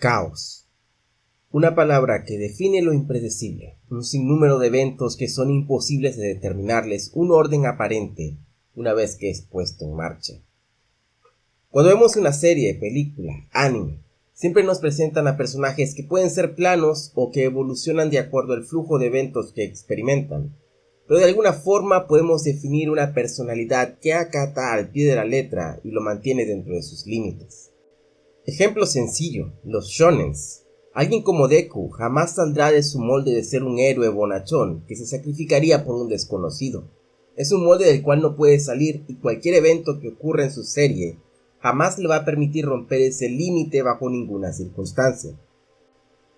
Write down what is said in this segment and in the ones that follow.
Caos. Una palabra que define lo impredecible, un sinnúmero de eventos que son imposibles de determinarles un orden aparente una vez que es puesto en marcha. Cuando vemos una serie, película, anime, siempre nos presentan a personajes que pueden ser planos o que evolucionan de acuerdo al flujo de eventos que experimentan, pero de alguna forma podemos definir una personalidad que acata al pie de la letra y lo mantiene dentro de sus límites. Ejemplo sencillo, los shonens. Alguien como Deku jamás saldrá de su molde de ser un héroe bonachón que se sacrificaría por un desconocido. Es un molde del cual no puede salir y cualquier evento que ocurra en su serie jamás le va a permitir romper ese límite bajo ninguna circunstancia.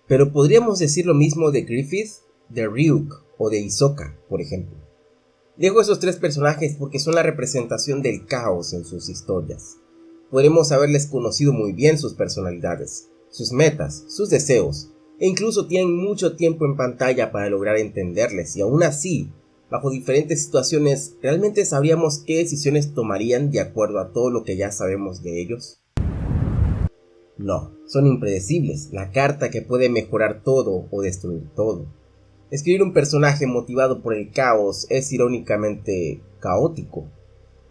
Pero podríamos decir lo mismo de Griffith, de Ryuk o de Hisoka, por ejemplo. Dejo esos tres personajes porque son la representación del caos en sus historias podremos haberles conocido muy bien sus personalidades, sus metas, sus deseos, e incluso tienen mucho tiempo en pantalla para lograr entenderles y aún así, bajo diferentes situaciones, ¿realmente sabríamos qué decisiones tomarían de acuerdo a todo lo que ya sabemos de ellos? No, son impredecibles, la carta que puede mejorar todo o destruir todo. Escribir un personaje motivado por el caos es irónicamente caótico,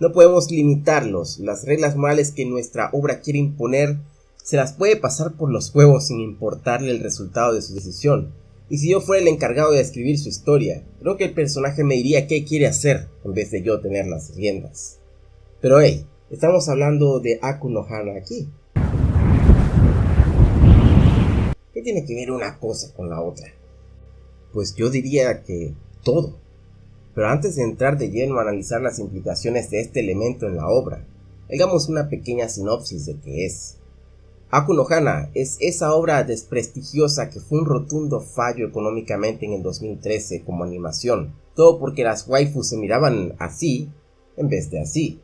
no podemos limitarlos. Las reglas morales que nuestra obra quiere imponer se las puede pasar por los huevos sin importarle el resultado de su decisión. Y si yo fuera el encargado de escribir su historia, creo que el personaje me diría qué quiere hacer en vez de yo tener las riendas. Pero hey, estamos hablando de Aku no Hana aquí. ¿Qué tiene que ver una cosa con la otra? Pues yo diría que todo. Pero antes de entrar de lleno a analizar las implicaciones de este elemento en la obra, hagamos una pequeña sinopsis de qué es. Aku no Hana es esa obra desprestigiosa que fue un rotundo fallo económicamente en el 2013 como animación, todo porque las waifus se miraban así en vez de así,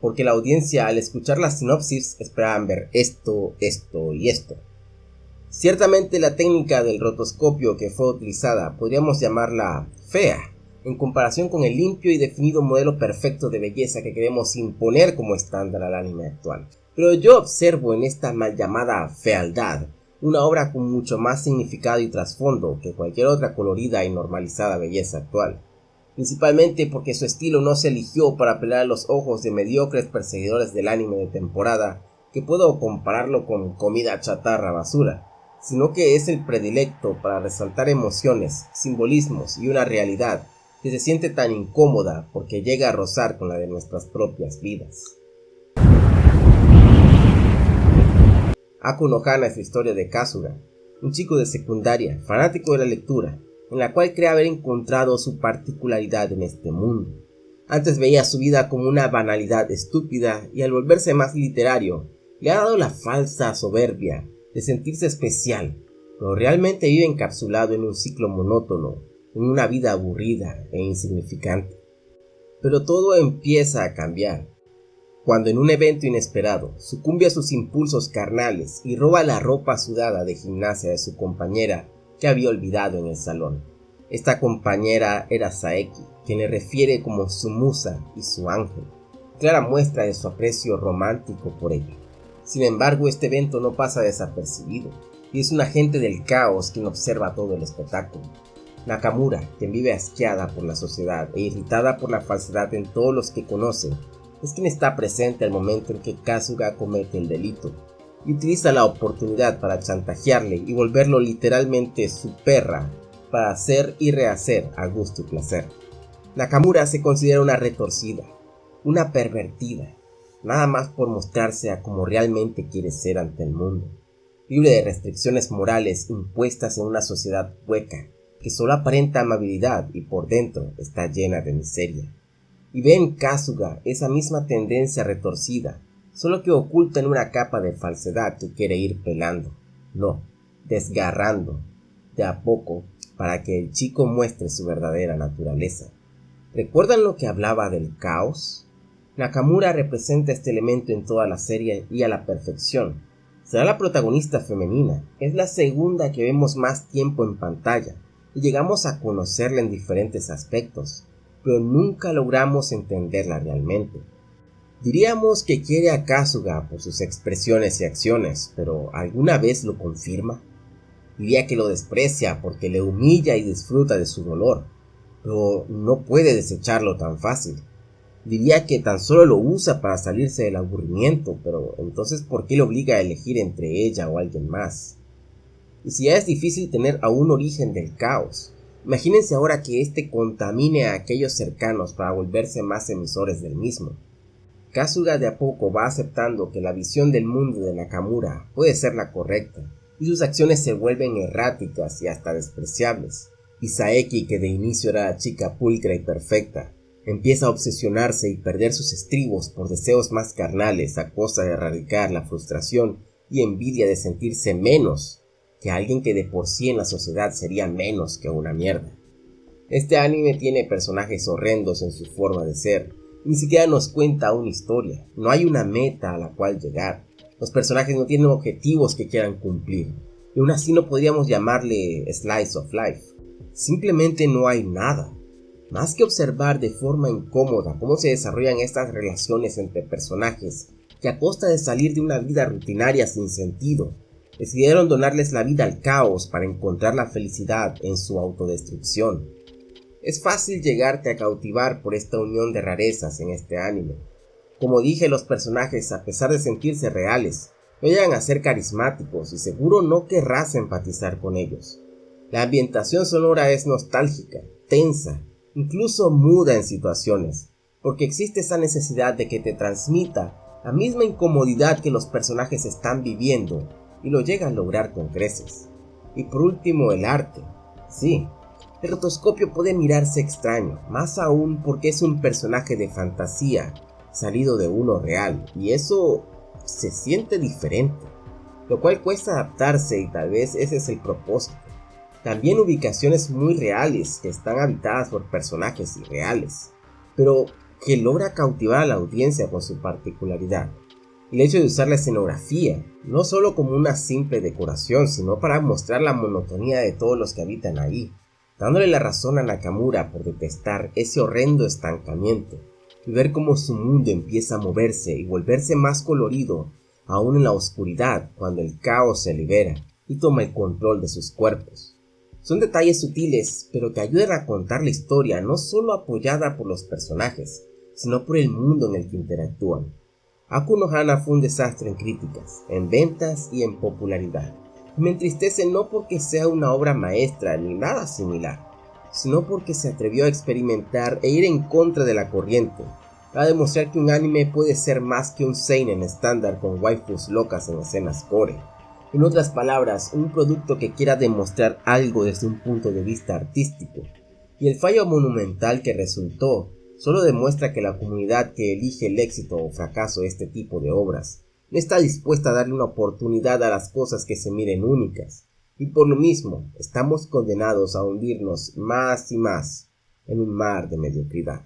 porque la audiencia al escuchar la sinopsis esperaban ver esto, esto y esto. Ciertamente la técnica del rotoscopio que fue utilizada podríamos llamarla fea, en comparación con el limpio y definido modelo perfecto de belleza que queremos imponer como estándar al anime actual. Pero yo observo en esta mal llamada fealdad una obra con mucho más significado y trasfondo que cualquier otra colorida y normalizada belleza actual. Principalmente porque su estilo no se eligió para apelar a los ojos de mediocres perseguidores del anime de temporada, que puedo compararlo con comida chatarra basura, sino que es el predilecto para resaltar emociones, simbolismos y una realidad que se siente tan incómoda porque llega a rozar con la de nuestras propias vidas. Aku no Hana es la historia de Kasuga, un chico de secundaria, fanático de la lectura, en la cual cree haber encontrado su particularidad en este mundo. Antes veía su vida como una banalidad estúpida y al volverse más literario, le ha dado la falsa soberbia de sentirse especial, pero realmente vive encapsulado en un ciclo monótono en una vida aburrida e insignificante. Pero todo empieza a cambiar cuando en un evento inesperado sucumbe a sus impulsos carnales y roba la ropa sudada de gimnasia de su compañera que había olvidado en el salón. Esta compañera era Saeki, quien le refiere como su musa y su ángel, clara muestra de su aprecio romántico por ella. Sin embargo, este evento no pasa desapercibido, y es un agente del caos quien observa todo el espectáculo. Nakamura, quien vive asqueada por la sociedad e irritada por la falsedad en todos los que conoce, es quien está presente al momento en que Kasuga comete el delito y utiliza la oportunidad para chantajearle y volverlo literalmente su perra para hacer y rehacer a gusto y placer. Nakamura se considera una retorcida, una pervertida, nada más por mostrarse a como realmente quiere ser ante el mundo, libre de restricciones morales impuestas en una sociedad hueca que solo aparenta amabilidad y por dentro está llena de miseria. Y ve en Kasuga esa misma tendencia retorcida, solo que oculta en una capa de falsedad que quiere ir pelando, no, desgarrando, de a poco, para que el chico muestre su verdadera naturaleza. ¿Recuerdan lo que hablaba del caos? Nakamura representa este elemento en toda la serie y a la perfección. Será la protagonista femenina, es la segunda que vemos más tiempo en pantalla, y llegamos a conocerla en diferentes aspectos, pero nunca logramos entenderla realmente. Diríamos que quiere a Kasuga por sus expresiones y acciones, pero ¿alguna vez lo confirma? Diría que lo desprecia porque le humilla y disfruta de su dolor, pero no puede desecharlo tan fácil. Diría que tan solo lo usa para salirse del aburrimiento, pero entonces ¿por qué le obliga a elegir entre ella o alguien más? Y si ya es difícil tener a un origen del caos, imagínense ahora que éste contamine a aquellos cercanos para volverse más emisores del mismo. Kasuga de a poco va aceptando que la visión del mundo de Nakamura puede ser la correcta, y sus acciones se vuelven erráticas y hasta despreciables. Y Saeki, que de inicio era la chica pulcra y perfecta, empieza a obsesionarse y perder sus estribos por deseos más carnales a costa de erradicar la frustración y envidia de sentirse menos que alguien que de por sí en la sociedad sería menos que una mierda. Este anime tiene personajes horrendos en su forma de ser, ni siquiera nos cuenta una historia, no hay una meta a la cual llegar, los personajes no tienen objetivos que quieran cumplir, y aún así no podríamos llamarle slice of life, simplemente no hay nada. Más que observar de forma incómoda cómo se desarrollan estas relaciones entre personajes, que a costa de salir de una vida rutinaria sin sentido, decidieron donarles la vida al caos para encontrar la felicidad en su autodestrucción. Es fácil llegarte a cautivar por esta unión de rarezas en este anime. Como dije, los personajes, a pesar de sentirse reales, no llegan a ser carismáticos y seguro no querrás empatizar con ellos. La ambientación sonora es nostálgica, tensa, incluso muda en situaciones, porque existe esa necesidad de que te transmita la misma incomodidad que los personajes están viviendo y lo llega a lograr con creces. Y por último, el arte. Sí, el rotoscopio puede mirarse extraño, más aún porque es un personaje de fantasía salido de uno real, y eso se siente diferente, lo cual cuesta adaptarse y tal vez ese es el propósito. También ubicaciones muy reales que están habitadas por personajes irreales, pero que logra cautivar a la audiencia con su particularidad el hecho de usar la escenografía, no solo como una simple decoración, sino para mostrar la monotonía de todos los que habitan ahí, dándole la razón a Nakamura por detestar ese horrendo estancamiento, y ver cómo su mundo empieza a moverse y volverse más colorido, aún en la oscuridad, cuando el caos se libera y toma el control de sus cuerpos. Son detalles sutiles, pero que ayudan a contar la historia no solo apoyada por los personajes, sino por el mundo en el que interactúan. Aku no Hana fue un desastre en críticas, en ventas y en popularidad. me entristece no porque sea una obra maestra ni nada similar, sino porque se atrevió a experimentar e ir en contra de la corriente, para demostrar que un anime puede ser más que un seinen estándar con waifus locas en escenas core. En otras palabras, un producto que quiera demostrar algo desde un punto de vista artístico. Y el fallo monumental que resultó solo demuestra que la comunidad que elige el éxito o fracaso de este tipo de obras no está dispuesta a darle una oportunidad a las cosas que se miren únicas, y por lo mismo estamos condenados a hundirnos más y más en un mar de mediocridad.